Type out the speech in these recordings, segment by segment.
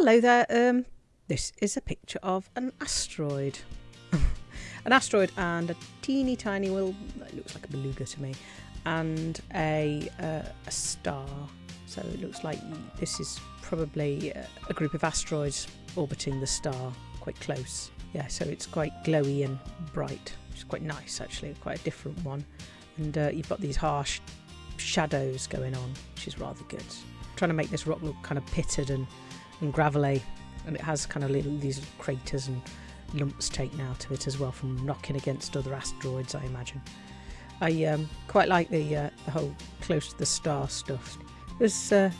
Hello there. Um, this is a picture of an asteroid. an asteroid and a teeny tiny, well, it looks like a beluga to me, and a, uh, a star. So it looks like this is probably a group of asteroids orbiting the star quite close. Yeah, so it's quite glowy and bright, which is quite nice actually, quite a different one. And uh, you've got these harsh shadows going on, which is rather good. trying to make this rock look kind of pitted and, and gravelly, and it has kind of little, these craters and lumps taken out of it as well from knocking against other asteroids, I imagine. I um, quite like the, uh, the whole close to the star stuff. There's uh,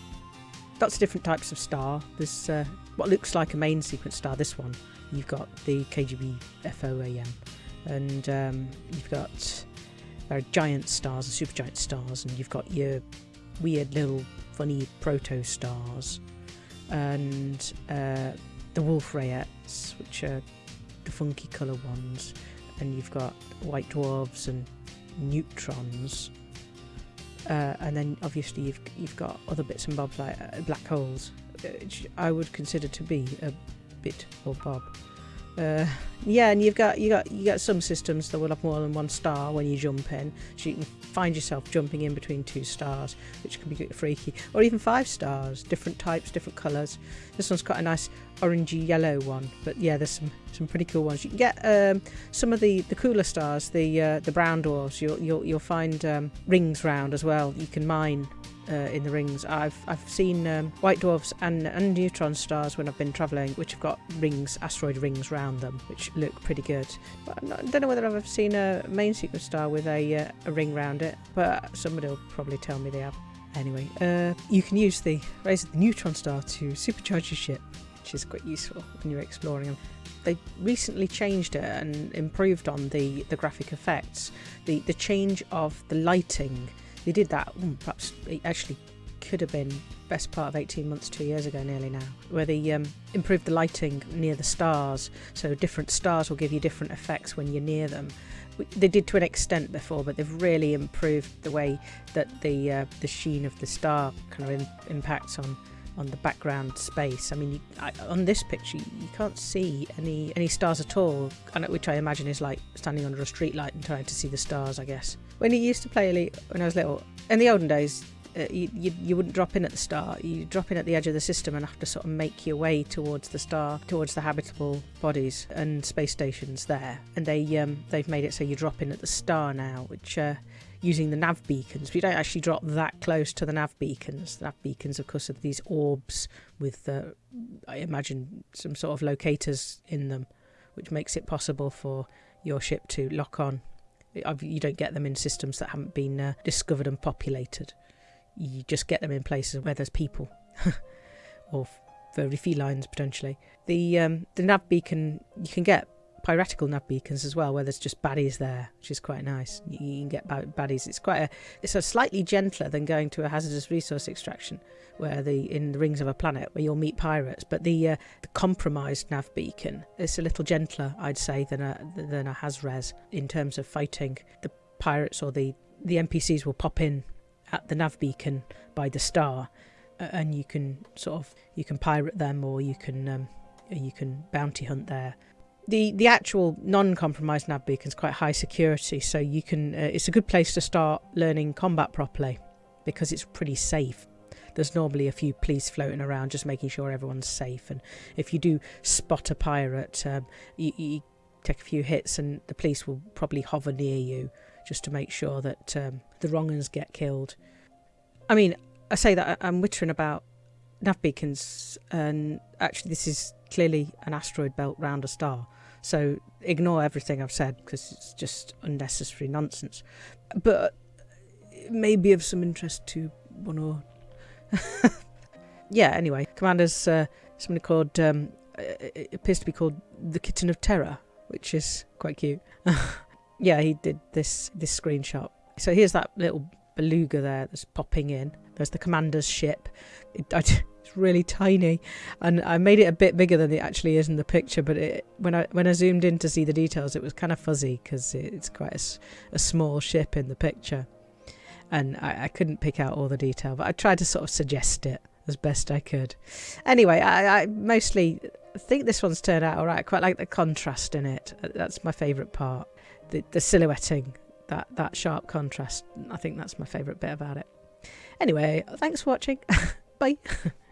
lots of different types of star. There's uh, what looks like a main sequence star, this one. You've got the KGB FOAM, and um, you've got there are giant stars and supergiant stars, and you've got your weird little funny proto stars, and uh, the Wolf Rayets, which are the funky colour ones, and you've got white dwarfs and neutrons. Uh, and then obviously you've you've got other bits and bobs like uh, black holes, which I would consider to be a bit or bob. Uh, yeah, and you've got you got you got some systems that will have more than one star when you jump in, so you can find yourself jumping in between two stars, which can be freaky, or even five stars, different types, different colours. This one's quite a nice orangey yellow one, but yeah, there's some some pretty cool ones. You can get um, some of the the cooler stars, the uh, the brown dwarfs. You'll you'll you'll find um, rings round as well. You can mine uh, in the rings. I've I've seen um, white dwarfs and, and neutron stars when I've been travelling, which have got rings, asteroid rings round them, which look pretty good. But I don't know whether I've ever seen a main sequence star with a, uh, a ring round it, but somebody will probably tell me they have. Anyway, uh, you can use the rays of the neutron star to supercharge your ship, which is quite useful when you're exploring them they recently changed it and improved on the, the graphic effects. The the change of the lighting they did that, hmm, perhaps it actually could have been best part of 18 months, two years ago nearly now, where they um, improved the lighting near the stars. So different stars will give you different effects when you're near them. They did to an extent before, but they've really improved the way that the uh, the sheen of the star kind of impacts on on the background space. I mean, you, I, on this picture, you can't see any any stars at all, which I imagine is like standing under a street light and trying to see the stars. I guess when you used to play Elite when I was little, in the olden days, uh, you, you, you, wouldn't drop in at the start. You drop in at the edge of the system and have to sort of make your way towards the star, towards the habitable bodies and space stations there. And they um, they've made it so you drop in at the star now, which uh, using the nav beacons. We don't actually drop that close to the nav beacons. The nav beacons, of course, are these orbs with, uh, I imagine, some sort of locators in them, which makes it possible for your ship to lock on you don't get them in systems that haven't been uh, discovered and populated. You just get them in places where there's people, or furry felines potentially. The um, the nav beacon you can get piratical nav beacons as well, where there's just baddies there, which is quite nice. You, you can get baddies. It's quite a it's a slightly gentler than going to a hazardous resource extraction, where the in the rings of a planet where you'll meet pirates. But the uh, the compromised nav beacon it's a little gentler, I'd say, than a than a Hazres in terms of fighting. The pirates or the the NPCs will pop in at the nav beacon by the star, and you can sort of you can pirate them or you can um, you can bounty hunt there the the actual non-compromised nav beacon is quite high security, so you can. Uh, it's a good place to start learning combat properly because it's pretty safe. There's normally a few police floating around, just making sure everyone's safe. And if you do spot a pirate, um, you, you, take a few hits, and the police will probably hover near you just to make sure that um, the wrong ones get killed. I mean, I say that I'm wittering about nav beacons, and actually, this is clearly an asteroid belt round a star. So ignore everything I've said because it's just unnecessary nonsense. But it may be of some interest to one or. yeah, anyway, Commander's uh, somebody called. Um, it appears to be called the Kitten of Terror, which is quite cute. yeah, he did this this screenshot. So here's that little beluga there that's popping in. There's the commander's ship. It, I, it's really tiny, and I made it a bit bigger than it actually is in the picture. But it, when I when I zoomed in to see the details, it was kind of fuzzy because it's quite a, a, small ship in the picture, and I, I couldn't pick out all the detail. But I tried to sort of suggest it as best I could. Anyway, I, I mostly think this one's turned out all right. I quite like the contrast in it. Uh, that's my favourite part. The, the silhouetting, that, that sharp contrast. I think that's my favourite bit about it. Anyway, thanks for watching. Bye.